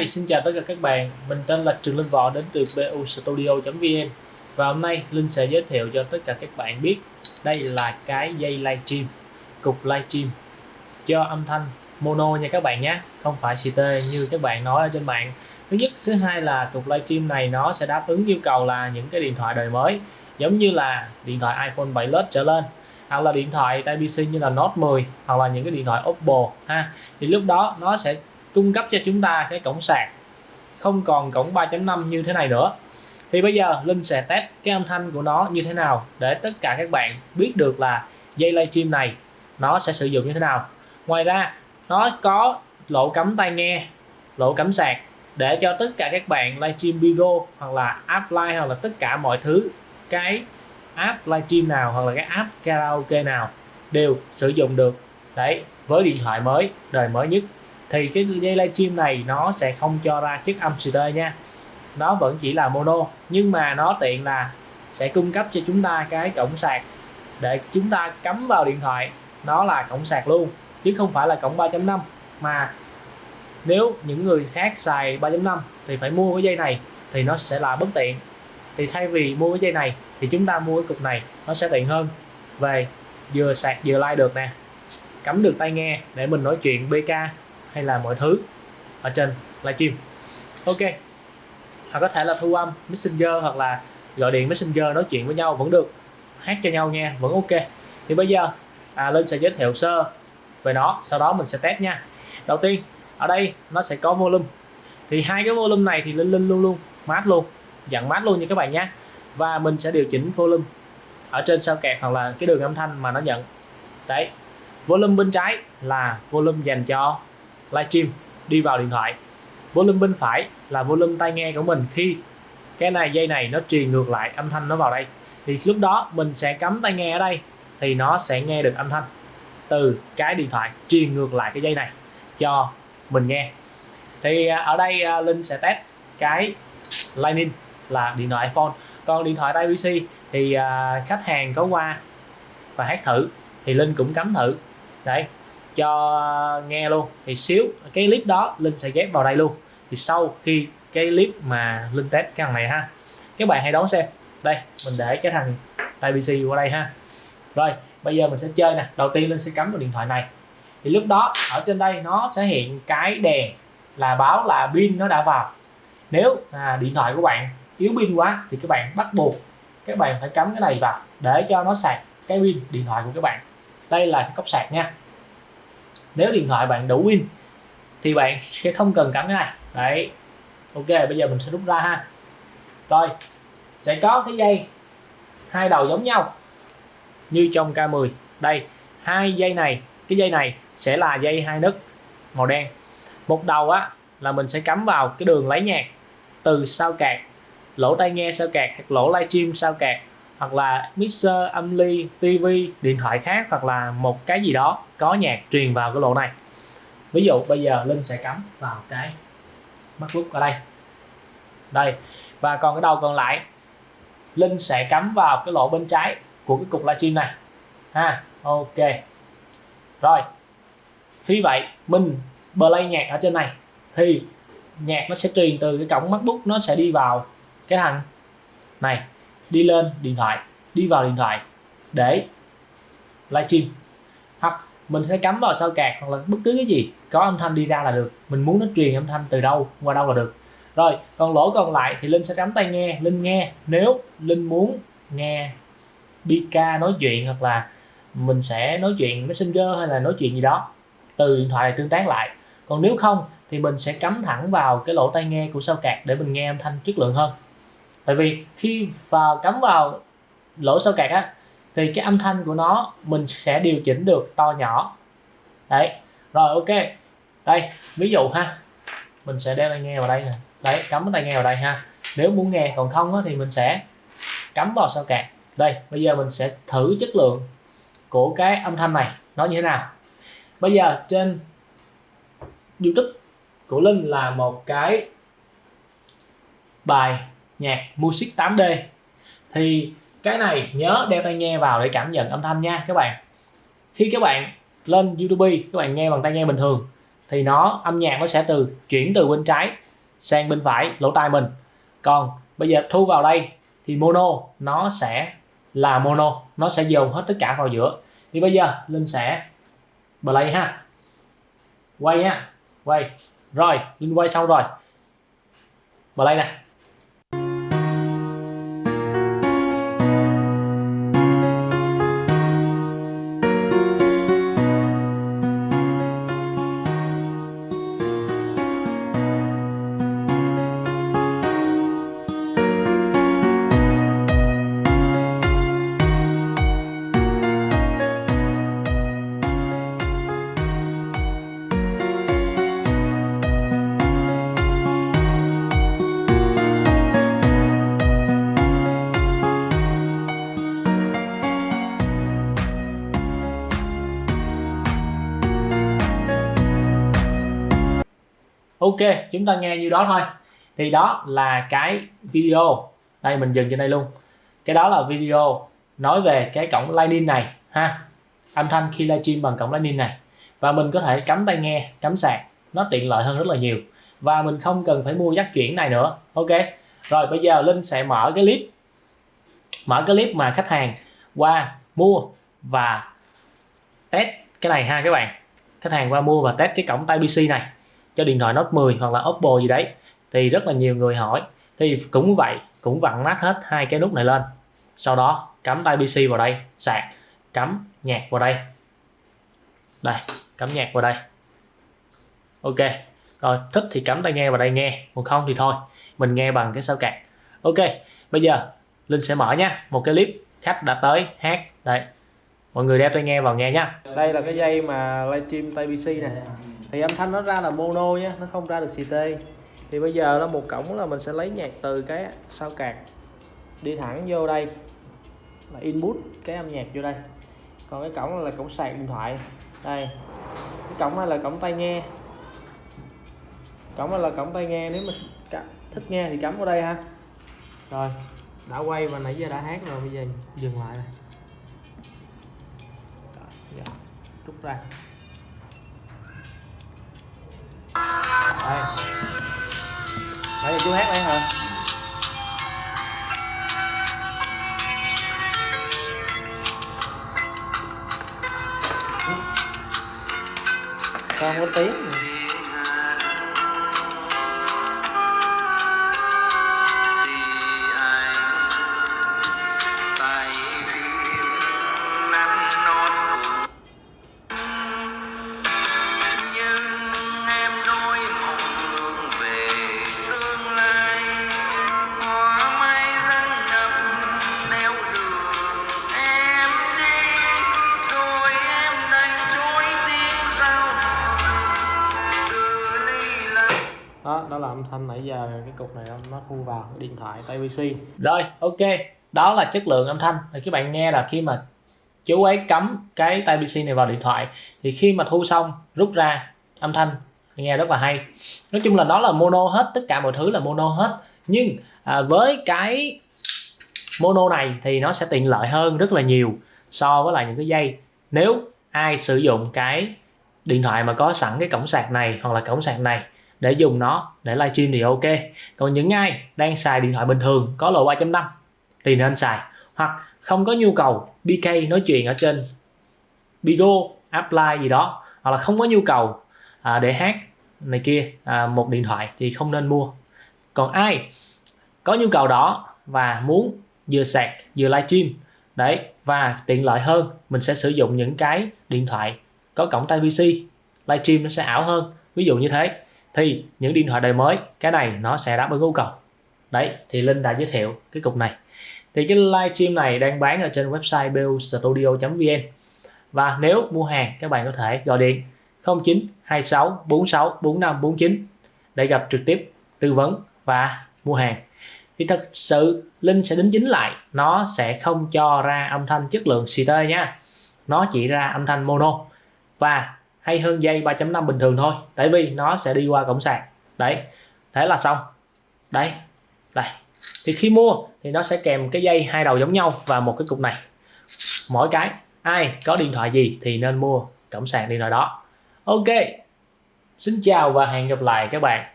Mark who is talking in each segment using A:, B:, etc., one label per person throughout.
A: Hi, xin chào tất cả các bạn. Mình tên là Trường Linh Võ đến từ bustudio.vn và hôm nay Linh sẽ giới thiệu cho tất cả các bạn biết đây là cái dây livestream, cục livestream cho âm thanh mono nha các bạn nhé, không phải CT như các bạn nói ở trên mạng. Thứ nhất, thứ hai là cục livestream này nó sẽ đáp ứng yêu cầu là những cái điện thoại đời mới giống như là điện thoại iPhone 7 Plus trở lên hoặc là điện thoại Type-C như là Note 10 hoặc là những cái điện thoại Oppo ha thì lúc đó nó sẽ cung cấp cho chúng ta cái cổng sạc. Không còn cổng 3.5 như thế này nữa. Thì bây giờ Linh sẽ test cái âm thanh của nó như thế nào để tất cả các bạn biết được là dây livestream này nó sẽ sử dụng như thế nào. Ngoài ra, nó có lỗ cắm tai nghe, lỗ cắm sạc để cho tất cả các bạn livestream Bigo hoặc là app live hoặc là tất cả mọi thứ, cái app livestream nào hoặc là cái app karaoke nào đều sử dụng được. Đấy, với điện thoại mới, đời mới nhất thì cái dây livestream này nó sẽ không cho ra chất âm stereo nha. Nó vẫn chỉ là mono, nhưng mà nó tiện là sẽ cung cấp cho chúng ta cái cổng sạc để chúng ta cắm vào điện thoại. Nó là cổng sạc luôn, chứ không phải là cổng 3.5 mà nếu những người khác xài 3.5 thì phải mua cái dây này thì nó sẽ là bất tiện. Thì thay vì mua cái dây này thì chúng ta mua cái cục này, nó sẽ tiện hơn. Về vừa sạc vừa like được nè. Cắm được tai nghe để mình nói chuyện BK hay là mọi thứ ở trên livestream ok. Hoặc có thể là thu âm messenger hoặc là gọi điện messenger nói chuyện với nhau vẫn được. Hát cho nhau nghe vẫn ok. Thì bây giờ à, linh sẽ giới thiệu sơ về nó sau đó mình sẽ test nha. Đầu tiên ở đây nó sẽ có volume. Thì hai cái volume này thì linh linh luôn luôn mát luôn dặn mát luôn như các bạn nhé. Và mình sẽ điều chỉnh volume ở trên sao kẹt hoặc là cái đường âm thanh mà nó nhận. Đấy. Volume bên trái là volume dành cho livestream đi vào điện thoại. Volume bên phải là volume tai nghe của mình. Khi cái này, dây này nó truyền ngược lại âm thanh nó vào đây, thì lúc đó mình sẽ cắm tai nghe ở đây, thì nó sẽ nghe được âm thanh từ cái điện thoại truyền ngược lại cái dây này cho mình nghe. Thì à, ở đây à, Linh sẽ test cái Lightning là điện thoại iPhone. Còn điện thoại tai PC thì à, khách hàng có qua và hát thử, thì Linh cũng cắm thử. Đấy cho nghe luôn. Thì xíu cái clip đó linh sẽ ghép vào đây luôn. Thì sau khi cái clip mà linh test cái thằng này ha các bạn hãy đón xem. Đây mình để cái thằng Type-C qua đây ha. Rồi bây giờ mình sẽ chơi nè. Đầu tiên linh sẽ cắm vào điện thoại này. Thì lúc đó ở trên đây nó sẽ hiện cái đèn là báo là pin nó đã vào. Nếu à, điện thoại của bạn yếu pin quá thì các bạn bắt buộc các bạn phải cắm cái này vào để cho nó sạc cái pin điện thoại của các bạn. Đây là cái cốc sạc nha nếu điện thoại bạn đủ pin, thì bạn sẽ không cần cắm cái này đấy. Ok, bây giờ mình sẽ rút ra ha. Rồi, sẽ có cái dây, hai đầu giống nhau, như trong K10 đây, hai dây này, cái dây này sẽ là dây hai nấc màu đen. Một đầu á, là mình sẽ cắm vào cái đường lấy nhạc từ sao cạc lỗ tai nghe sao cạc hoặc lỗ livestream sao cạc hoặc là mixer âm ly TV điện thoại khác hoặc là một cái gì đó có nhạc truyền vào cái lỗ này. Ví dụ bây giờ Linh sẽ cắm vào cái MacBook ở đây. Đây, và còn cái đầu còn lại, Linh sẽ cắm vào cái lỗ bên trái của cái cục livestream này. Ha, ok. Rồi vì vậy, mình play nhạc ở trên này thì nhạc nó sẽ truyền từ cái cổng MacBook nó sẽ đi vào cái thằng này đi lên điện thoại, đi vào điện thoại để livestream hoặc mình sẽ cắm vào sao cạc hoặc là bất cứ cái gì, có âm thanh đi ra là được. Mình muốn nó truyền âm thanh từ đâu, qua đâu là được. Rồi, còn lỗ còn lại thì linh sẽ cắm tai nghe, linh nghe. Nếu linh muốn nghe BK nói chuyện hoặc là mình sẽ nói chuyện messenger hay là nói chuyện gì đó, từ điện thoại này tương tác lại. Còn nếu không thì mình sẽ cắm thẳng vào cái lỗ tai nghe của sao cạc để mình nghe âm thanh chất lượng hơn tại vì khi vào cắm vào lỗ sau cạc á thì cái âm thanh của nó mình sẽ điều chỉnh được to nhỏ. Đấy rồi ok. Đây ví dụ ha. Mình sẽ đeo tai nghe vào đây nè. Đấy cắm cái tai nghe vào đây ha. Nếu muốn nghe còn không á, thì mình sẽ cắm vào sao cạc. Đây bây giờ mình sẽ thử chất lượng của cái âm thanh này. Nó như thế nào? Bây giờ trên youtube của linh là một cái bài nhạc, music 8D thì cái này nhớ đeo tai nghe vào để cảm nhận âm thanh nha các bạn. Khi các bạn lên YouTube, các bạn nghe bằng tai nghe bình thường, thì nó, âm nhạc nó sẽ từ, chuyển từ bên trái sang bên phải, lỗ tai mình. Còn bây giờ thu vào đây, thì mono nó sẽ là mono, nó sẽ dồn hết tất cả vào giữa. Thì bây giờ linh sẽ play ha. Quay ha. Quay. Rồi, linh quay xong rồi. Play nè. Ok, chúng ta nghe như đó thôi. Thì đó là cái video. Đây, mình dừng trên đây luôn. Cái đó là video nói về cái cổng lightning này, ha. Âm thanh khi livestream bằng cổng lightning này. Và mình có thể cắm tai nghe, cắm sạc, nó tiện lợi hơn rất là nhiều. Và mình không cần phải mua dắt chuyển này nữa. Ok. Rồi, bây giờ linh sẽ mở cái clip. Mở cái clip mà khách hàng qua, mua và test cái này ha các bạn. Khách hàng qua mua và test cái cổng tai PC này cho điện thoại Note 10 hoặc là Oppo gì đấy. Thì rất là nhiều người hỏi. Thì cũng vậy, cũng vặn nát hết hai cái nút này lên. Sau đó, cắm tai PC vào đây, sạc. Cắm nhạc vào đây. Đây, cắm nhạc vào đây. Ok, rồi, thích thì cắm tai nghe vào đây nghe. Còn không thì thôi, mình nghe bằng cái sao cạc. Ok, bây giờ linh sẽ mở nha một cái clip khách đã tới hát. Đây, mọi người đeo tai nghe vào nghe nhá. Đây là cái dây mà livestream tai PC này thì âm thanh nó ra là mono nhé nó không ra được CT thì bây giờ nó một cổng là mình sẽ lấy nhạc từ cái sao cạc đi thẳng vô đây, là input cái âm nhạc vô đây. Còn cái cổng là cổng sạc điện thoại. Đây, cái cổng này là cổng tai nghe. Cổng này là cổng tai nghe, nếu mà thích nghe thì cắm vào đây ha. Rồi, đã quay và nãy giờ đã hát rồi, bây giờ dừng lại này rút ra. Đây. Bây giờ chú hát đây hả? Sao không có tiếng? Đó đó là âm thanh nãy giờ cái cục này nó thu vào cái điện thoại tay PC rồi ok. Đó là chất lượng âm thanh. Thì các bạn nghe là khi mà chú ấy cắm cái tai PC này vào điện thoại thì khi mà thu xong rút ra âm thanh. Nghe rất là hay. Nói chung là nó là mono hết tất cả mọi thứ là mono hết. Nhưng à, với cái mono này thì nó sẽ tiện lợi hơn rất là nhiều so với lại những cái dây. Nếu ai sử dụng cái điện thoại mà có sẵn cái cổng sạc này hoặc là cổng sạc này để dùng nó để livestream thì ok. Còn những ai đang xài điện thoại bình thường có lỗ 3.5 thì nên xài. Hoặc không có nhu cầu BK nói chuyện ở trên Bigo, Apply gì đó hoặc là không có nhu cầu à, để hát này kia à, một điện thoại thì không nên mua. Còn ai có nhu cầu đó và muốn vừa sạc vừa livestream đấy và tiện lợi hơn mình sẽ sử dụng những cái điện thoại có cổng tai PC livestream nó sẽ ảo hơn. Ví dụ như thế thì những điện thoại đời mới, cái này nó sẽ đáp ứng nhu cầu. Đấy, thì Linh đã giới thiệu cái cục này. Thì cái livestream này đang bán ở trên website bustudio.vn và nếu mua hàng, các bạn có thể gọi điện 09 26 46 45 49 để gặp trực tiếp, tư vấn và mua hàng. Thì thật sự, Linh sẽ đính chính lại, nó sẽ không cho ra âm thanh chất lượng CT nha. Nó chỉ ra âm thanh mono. Và hay hơn dây 3.5 bình thường thôi. Tại vì nó sẽ đi qua cổng sạc. Đấy, thế là xong. Đấy, đây. Thì khi mua thì nó sẽ kèm cái dây hai đầu giống nhau và một cái cục này. Mỗi cái, ai có điện thoại gì thì nên mua cổng sạc điện thoại đó. Ok, xin chào và hẹn gặp lại các bạn.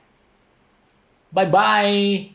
A: Bye bye.